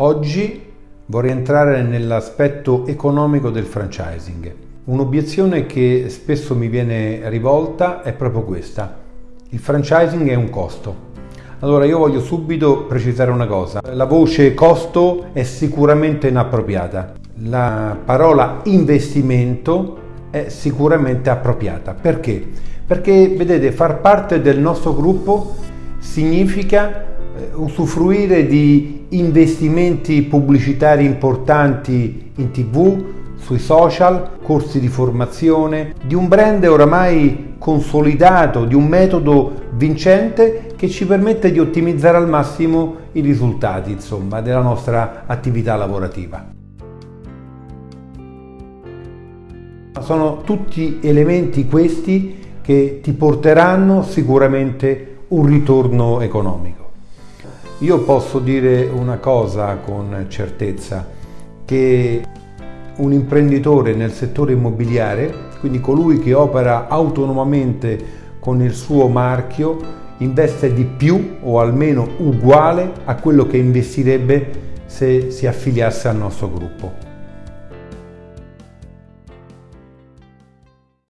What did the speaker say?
Oggi vorrei entrare nell'aspetto economico del franchising. Un'obiezione che spesso mi viene rivolta è proprio questa. Il franchising è un costo. Allora io voglio subito precisare una cosa. La voce costo è sicuramente inappropriata. La parola investimento è sicuramente appropriata. Perché? Perché vedete, far parte del nostro gruppo significa usufruire di investimenti pubblicitari importanti in tv, sui social, corsi di formazione, di un brand oramai consolidato, di un metodo vincente che ci permette di ottimizzare al massimo i risultati insomma, della nostra attività lavorativa. Sono tutti elementi questi che ti porteranno sicuramente un ritorno economico. Io posso dire una cosa con certezza, che un imprenditore nel settore immobiliare, quindi colui che opera autonomamente con il suo marchio, investe di più o almeno uguale a quello che investirebbe se si affiliasse al nostro gruppo.